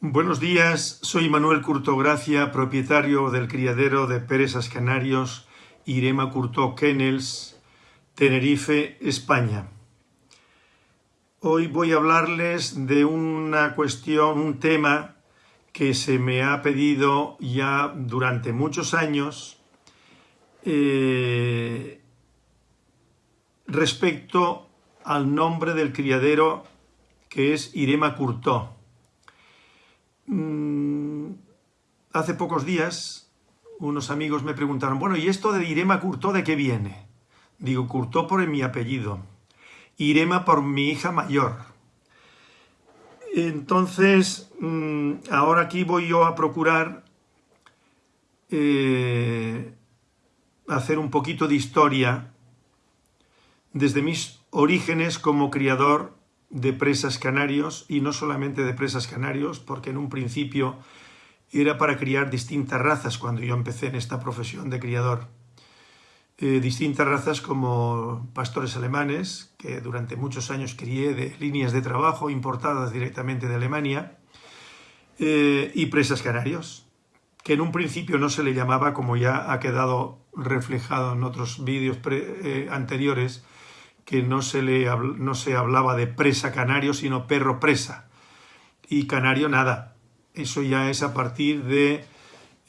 Buenos días, soy Manuel Curto Gracia, propietario del criadero de Peresas Canarios, Irema Curto Kennels, Tenerife, España. Hoy voy a hablarles de una cuestión, un tema que se me ha pedido ya durante muchos años eh, respecto al nombre del criadero que es Irema Curto. Mm, hace pocos días unos amigos me preguntaron, bueno, ¿y esto de Irema Curtó de qué viene? Digo, Curtó por mi apellido, Irema por mi hija mayor. Entonces, mm, ahora aquí voy yo a procurar eh, hacer un poquito de historia desde mis orígenes como criador de presas canarios y no solamente de presas canarios, porque en un principio era para criar distintas razas cuando yo empecé en esta profesión de criador. Eh, distintas razas como pastores alemanes, que durante muchos años crié de líneas de trabajo importadas directamente de Alemania, eh, y presas canarios, que en un principio no se le llamaba, como ya ha quedado reflejado en otros vídeos eh, anteriores, que no se, le, no se hablaba de presa canario, sino perro presa. Y canario nada. Eso ya es a partir de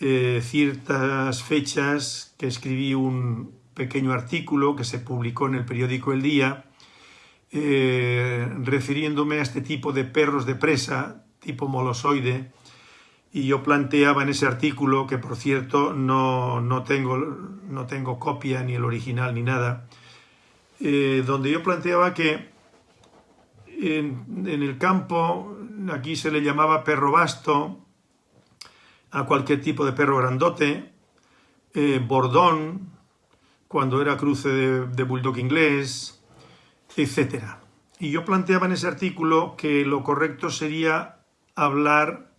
eh, ciertas fechas que escribí un pequeño artículo que se publicó en el periódico El Día, eh, refiriéndome a este tipo de perros de presa, tipo molosoide, y yo planteaba en ese artículo, que por cierto no, no, tengo, no tengo copia ni el original ni nada, eh, donde yo planteaba que en, el campo, aquí se le llamaba perro basto, a cualquier tipo de perro grandote, eh, bordón, cuando era cruce de, de bulldog inglés, etc. Y yo planteaba en ese artículo que lo correcto sería hablar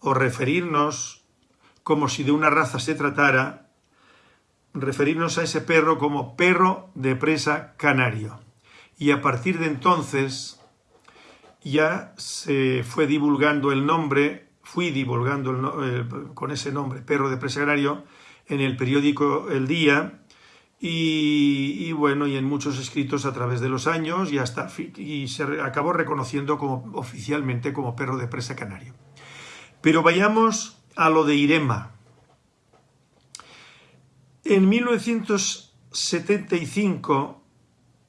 o referirnos como si de una raza se tratara referirnos a ese perro como perro de presa canario. Y a partir de entonces ya se fue divulgando el nombre, fui divulgando el, con ese nombre, perro de presa canario, en el periódico El Día y, bueno, y en muchos escritos a través de los años y, hasta, y se acabó reconociendo como, oficialmente como perro de presa canario. Pero vayamos a lo de Irema, en 1975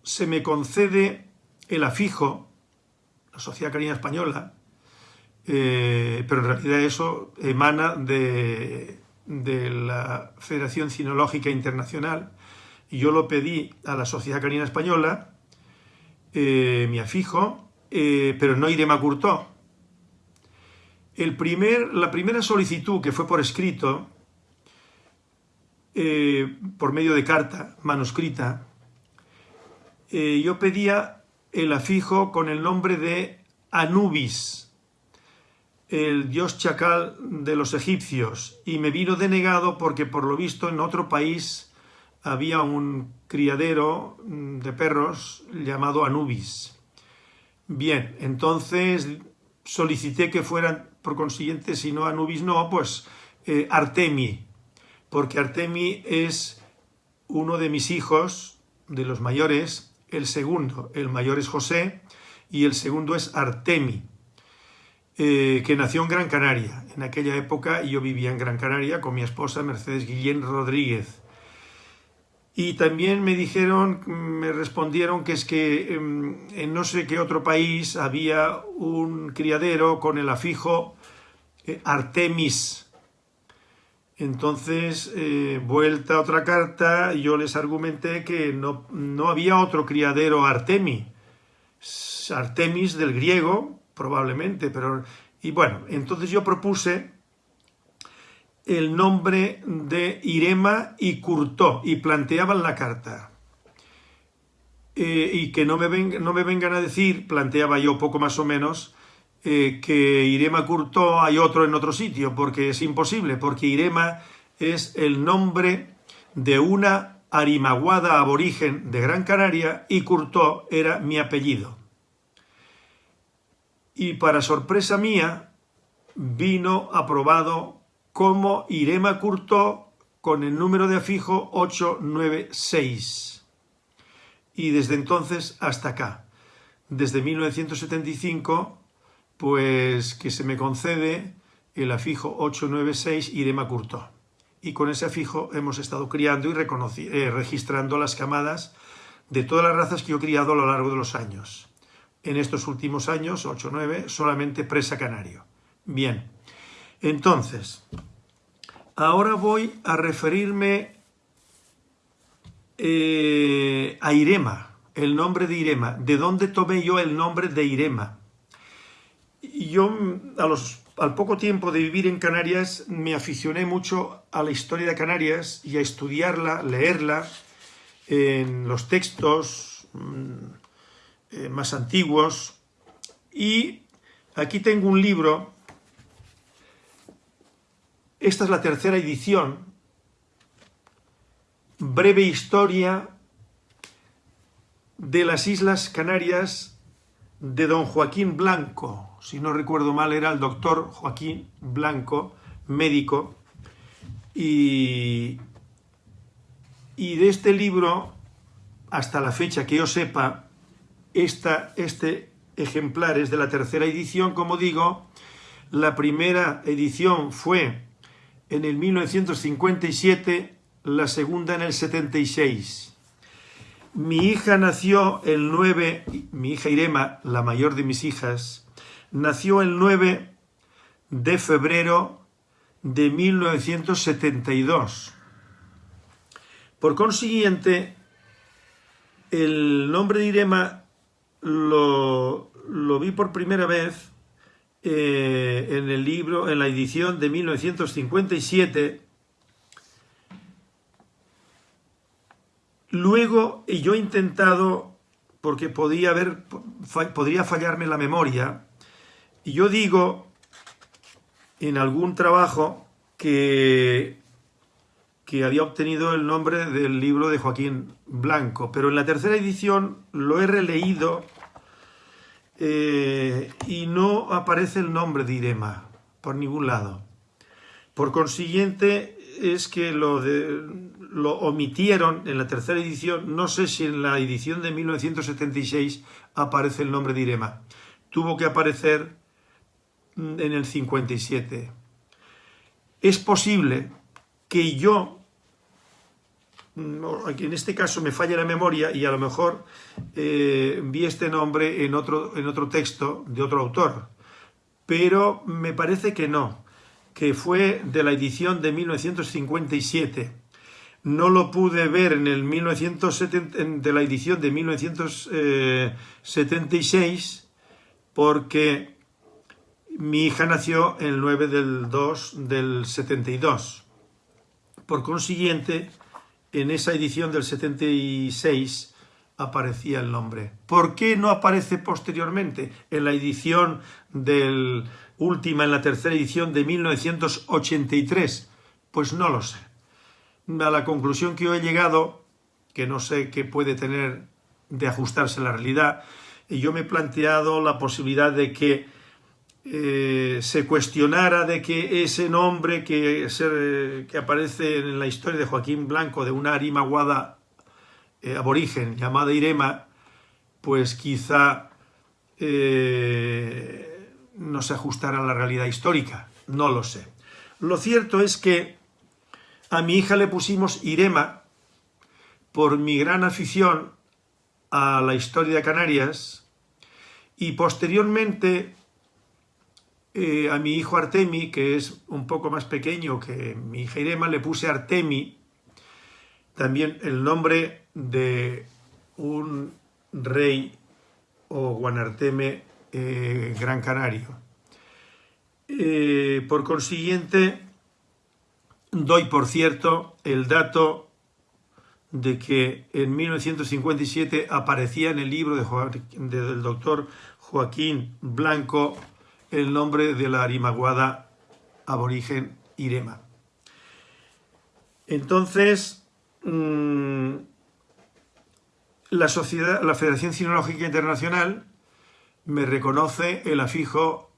se me concede el afijo, la Sociedad Canina Española, eh, pero en realidad eso emana de, la Federación Cinológica Internacional, yo lo pedí a la Sociedad Canina Española, eh, mi afijo, eh, pero no Irema Curtó. El la primera solicitud que fue por escrito eh, por medio de carta manuscrita, eh, yo pedía el afijo con el nombre de Anubis, el dios chacal de los egipcios, y me vino denegado porque por lo visto en otro país había un criadero de perros llamado Anubis. Bien, entonces solicité que fueran, por consiguiente, si no Anubis no, pues eh, porque Artemi es uno de mis hijos, de los mayores, el segundo, el mayor es José y el segundo es Artemi, eh, que nació en Gran Canaria. En aquella época yo vivía en Gran Canaria con mi esposa Mercedes Guillén Rodríguez. Y también me dijeron, me respondieron que es que em, en no sé qué otro país había un criadero con el afijo eh, Artemis, entonces, eh, vuelta otra carta, yo les argumenté que no, no había otro criadero Artemi. Artemis del griego, probablemente, pero... Y bueno, entonces yo propuse el nombre de Irema y Curtó, y planteaban la carta. Eh, y que no me, no me vengan a decir, planteaba yo poco más o menos, eh, que Irema Curto hay otro en otro sitio, porque es imposible, porque Irema es el nombre de una arimaguada aborigen de Gran Canaria y Curto era mi apellido. Y para sorpresa mía, vino aprobado como Irema Curto con el número de afijo 896. Y desde entonces hasta acá, desde 1975, pues que se me concede el afijo 896 Irema Curto. Y con ese afijo hemos estado criando y eh, registrando las camadas de todas las razas que yo he criado a lo largo de los años. En estos últimos años, 8 9, solamente presa canario. Bien, entonces, ahora voy a referirme eh, a Irema, el nombre de Irema. ¿De dónde tomé yo el nombre de Irema? Yo, a los, al poco tiempo de vivir en Canarias, me aficioné mucho a la historia de Canarias y a estudiarla, leerla, en los textos mm, eh, más antiguos. Y aquí tengo un libro, esta es la tercera edición, Breve Historia de las Islas Canarias de don Joaquín Blanco. Si no recuerdo mal, era el doctor Joaquín Blanco, médico, y, y de este libro, hasta la fecha que yo sepa, esta, este ejemplar es de la tercera edición, como digo. La primera edición fue en el 1957, la segunda en el 76. Mi hija nació el 9, mi hija Irema, la mayor de mis hijas, nació el 9 de febrero de 1972. Por consiguiente, el nombre de Irema lo, vi por primera vez eh, en el libro, en la edición de 1957. Luego yo he intentado, porque podía haber, podría fallarme la memoria, y yo digo en algún trabajo que que había obtenido el nombre del libro de Joaquín Blanco, pero en la tercera edición lo he releído eh, y no aparece el nombre de Irema por ningún lado. Por consiguiente, es que lo, lo omitieron en la tercera edición, no sé si en la edición de 1976 aparece el nombre de Irema. Tuvo que aparecer en el 57. Es posible que yo en este caso me falla la memoria y a lo mejor eh, vi este nombre en otro, en otro texto de otro autor, pero me parece que no, que fue de la edición de 1957. No lo pude ver en el 1970, de la edición de 1976 porque mi hija nació el 9 del 2 del 72. Por consiguiente, en esa edición del 76 aparecía el nombre. ¿Por qué no aparece posteriormente en la edición del última, en la tercera edición de 1983? Pues no lo sé. A la conclusión que yo he llegado, que no sé qué puede tener de ajustarse a la realidad, yo me he planteado la posibilidad de que eh, se cuestionara de que ese nombre que, que, aparece en la historia de Joaquín Blanco de una arimaguada eh, aborigen llamada Irema, pues quizá eh, no se ajustara a la realidad histórica, no lo sé. Lo cierto es que a mi hija le pusimos Irema por mi gran afición a la historia de Canarias y posteriormente eh, a mi hijo Artemi, que es un poco más pequeño que mi hija Irema, le puse Artemi, también el nombre de un rey o Guanarteme eh, Gran Canario. Eh, por consiguiente, doy por cierto el dato de que en 1957 aparecía en el libro del doctor Joaquín Blanco el nombre de la arimaguada aborigen Irema. Entonces, mm, la, sociedad, la Federación Cinológica Internacional me reconoce el afijo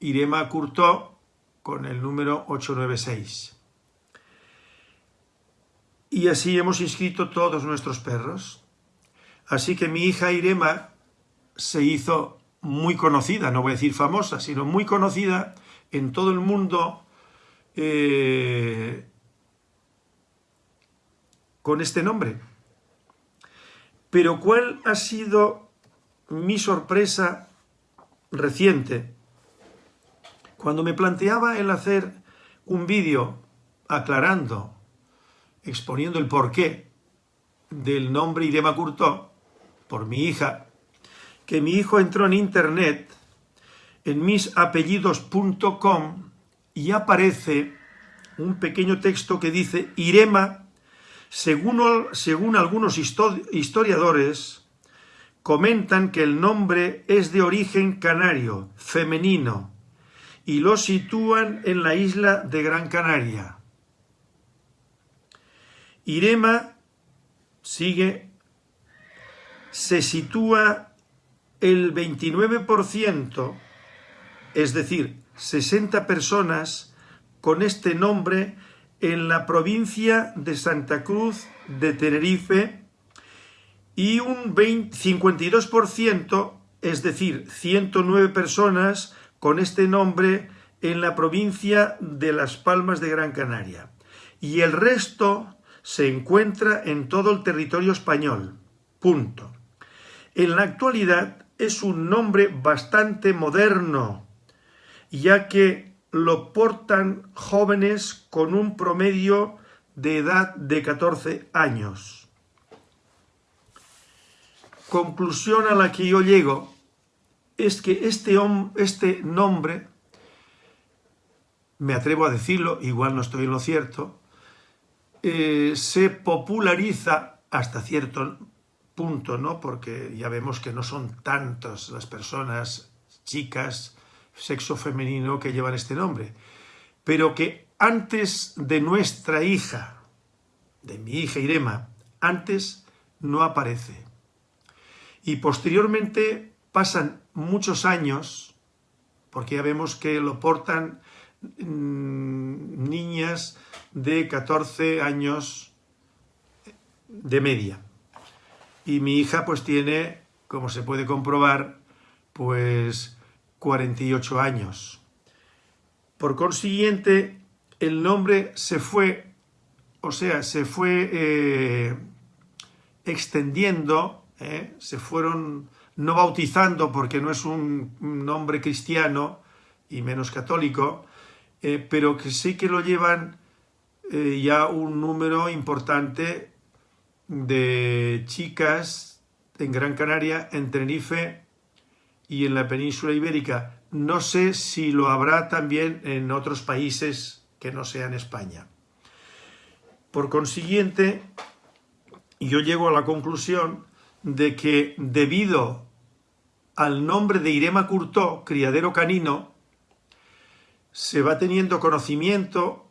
Irema Curto con el número 896. Y así hemos inscrito todos nuestros perros. Así que mi hija Irema se hizo muy conocida, no voy a decir famosa, sino muy conocida en todo el mundo eh, con este nombre. Pero ¿cuál ha sido mi sorpresa reciente? Cuando me planteaba el hacer un vídeo aclarando, exponiendo el porqué del nombre Irema Curtó, por mi hija, que mi hijo entró en internet en misapellidos.com y aparece un pequeño texto que dice Irema, según, algunos historiadores, comentan que el nombre es de origen canario, femenino, y lo sitúan en la isla de Gran Canaria. Irema sigue, se sitúa el 29%, es decir, 60 personas con este nombre en la provincia de Santa Cruz de Tenerife y un 52%, es decir, 109 personas con este nombre en la provincia de Las Palmas de Gran Canaria. Y el resto se encuentra en todo el territorio español. Punto. En la actualidad es un nombre bastante moderno, ya que lo portan jóvenes con un promedio de edad de 14 años. Conclusión a la que yo llego es que este, este nombre, me atrevo a decirlo, igual no estoy en lo cierto, eh, se populariza hasta cierto punto, ¿no? Porque ya vemos que no son tantas las personas, chicas, sexo femenino que llevan este nombre, pero que antes de nuestra hija, de mi hija Irema, antes no aparece. Y posteriormente pasan muchos años, porque ya vemos que lo portan mm, niñas de 14 años de media. Y mi hija pues tiene, como se puede comprobar, pues 48 años. Por consiguiente, el nombre se fue, o sea, se fue eh, extendiendo, eh, se fueron no bautizando porque no es un nombre cristiano y menos católico, eh, pero que sí que lo llevan ya un número importante de chicas en Gran Canaria, en Tenerife y en la península ibérica. No sé si lo habrá también en otros países que no sean España. Por consiguiente, yo llego a la conclusión de que debido al nombre de Irema Curtó, criadero canino, se va teniendo conocimiento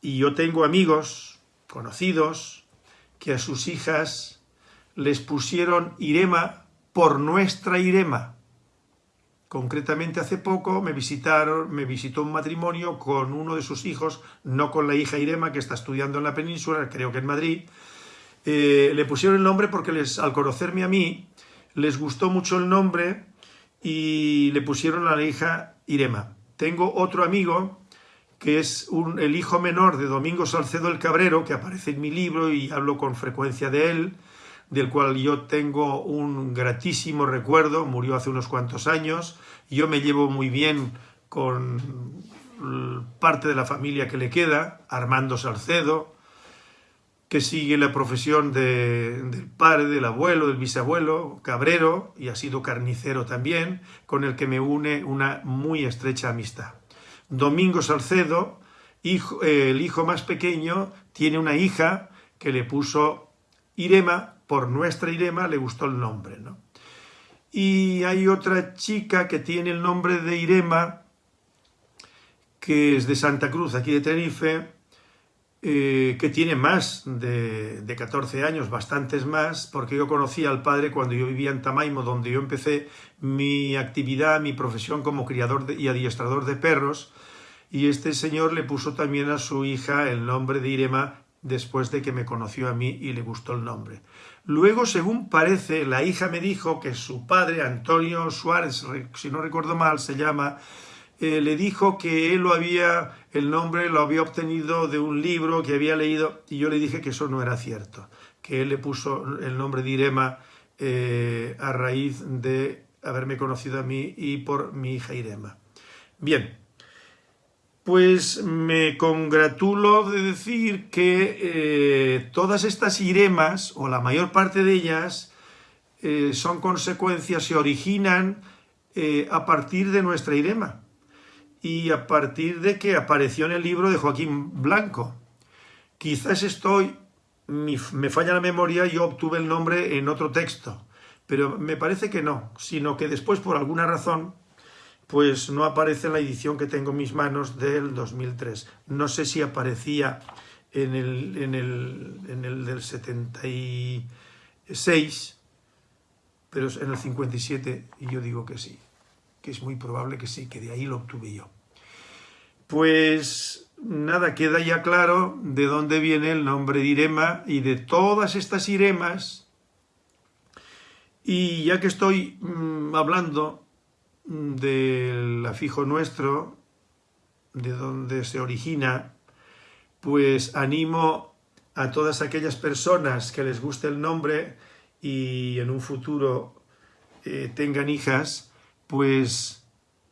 y yo tengo amigos, conocidos, que a sus hijas les pusieron Irema por nuestra Irema. Concretamente hace poco me visitaron, me visitó un matrimonio con uno de sus hijos, no con la hija Irema que está estudiando en la península, creo que en Madrid, eh, le pusieron el nombre porque les, al conocerme a mí les gustó mucho el nombre y le pusieron a la hija Irema. Tengo otro amigo que es el hijo menor de Domingo Salcedo el Cabrero, que aparece en mi libro y hablo con frecuencia de él, del cual yo tengo un gratísimo recuerdo, murió hace unos cuantos años, yo me llevo muy bien con parte de la familia que le queda, Armando Salcedo, que sigue la profesión del padre, del abuelo, del bisabuelo, cabrero, y ha sido carnicero también, con el que me une una muy estrecha amistad. Domingo Salcedo, hijo, el hijo más pequeño, tiene una hija que le puso Irema, por nuestra Irema le gustó el nombre. ¿no? Y hay otra chica que tiene el nombre de Irema, que es de Santa Cruz, aquí de Tenerife, eh, que tiene más de, 14 años, bastantes más, porque yo conocí al padre cuando yo vivía en Tamaimo, donde yo empecé mi actividad, mi profesión como criador y adiestrador de perros, y este señor le puso también a su hija el nombre de Irema después de que me conoció a mí y le gustó el nombre. Luego, según parece, la hija me dijo que su padre, Antonio Suárez, si no recuerdo mal, se llama, eh, le dijo que él lo había, el nombre lo había obtenido de un libro que había leído, y yo le dije que eso no era cierto, que él le puso el nombre de Irema eh, a raíz de haberme conocido a mí y por mi hija Irema. Bien, pues me congratulo de decir que eh, todas estas iremas, o la mayor parte de ellas, eh, son consecuencias, se originan eh, a partir de nuestra irema y a partir de que apareció en el libro de Joaquín Blanco. Quizás estoy, me falla la memoria, yo obtuve el nombre en otro texto, pero me parece que no, sino que después por alguna razón pues no aparece en la edición que tengo en mis manos del 2003. No sé si aparecía en el, en el, en el del 76, pero en el 57 y yo digo que sí, que es muy probable que sí, que de ahí lo obtuve yo. Pues nada, queda ya claro de dónde viene el nombre de Irema y de todas estas Iremas. Y ya que estoy mm, hablando del afijo nuestro, de donde se origina, pues animo a todas aquellas personas que les guste el nombre y en un futuro eh, tengan hijas, pues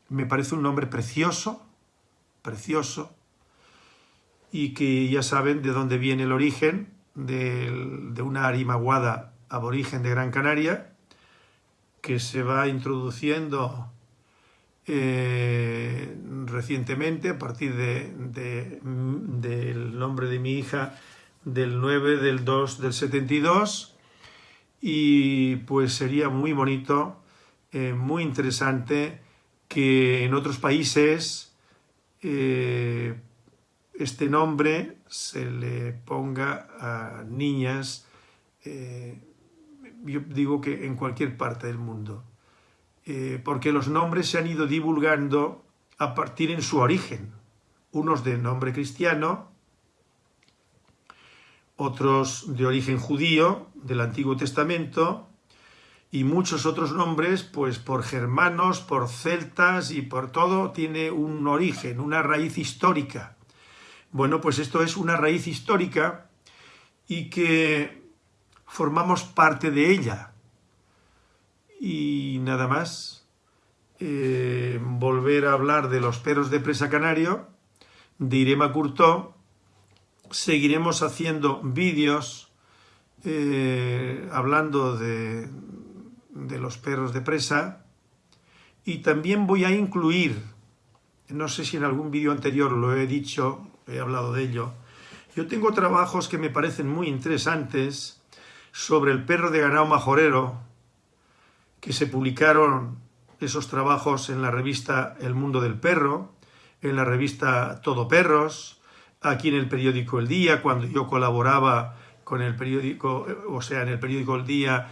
me parece un nombre precioso, precioso, y que ya saben de dónde viene el origen de, de una arimaguada aborigen de Gran Canaria, que se va introduciendo eh, recientemente, a partir de, del nombre de mi hija, del 9 del 2 del 72, y pues sería muy bonito, eh, muy interesante que en otros países eh, este nombre se le ponga a niñas, yo digo que en cualquier parte del mundo. Eh, porque los nombres se han ido divulgando a partir en su origen. Unos de nombre cristiano, otros de origen judío, del Antiguo Testamento, y muchos otros nombres, pues por germanos, por celtas y por todo, tiene un origen, una raíz histórica. Bueno, pues esto es una raíz histórica y que formamos parte de ella. Y nada más, eh, volver a hablar de los perros de presa canario, de Irema seguiremos haciendo vídeos eh, hablando de, de los perros de presa y también voy a incluir, no sé si en algún vídeo anterior lo he dicho, he hablado de ello, yo tengo trabajos que me parecen muy interesantes sobre el perro de ganado majorero, que se publicaron esos trabajos en la revista El Mundo del Perro, en la revista Todo Perros, aquí en el periódico El Día, cuando yo colaboraba con el periódico, o sea, en el periódico El Día,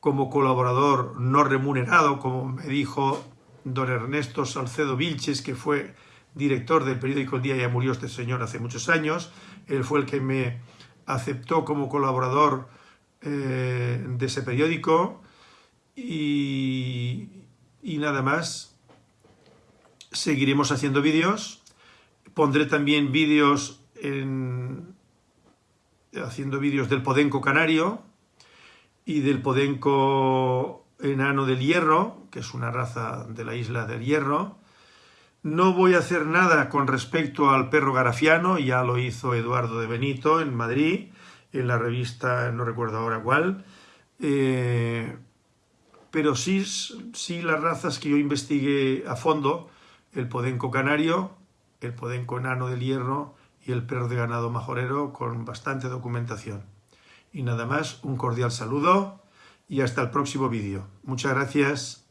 como colaborador no remunerado, como me dijo don Ernesto Salcedo Vilches, que fue director del periódico El Día, ya murió este señor hace muchos años, él fue el que me aceptó como colaborador eh, de ese periódico, y, nada más. Seguiremos haciendo vídeos. Pondré también vídeos en, haciendo vídeos del podenco canario y del podenco enano del hierro, que es una raza de la isla del hierro. No voy a hacer nada con respecto al perro garafiano, ya lo hizo Eduardo de Benito en Madrid, en la revista, no recuerdo ahora cuál. Eh, pero sí, sí las razas que yo investigué a fondo, el podenco canario, el podenco enano del hierro y el perro de ganado majorero con bastante documentación. Y nada más, un cordial saludo y hasta el próximo vídeo. Muchas gracias.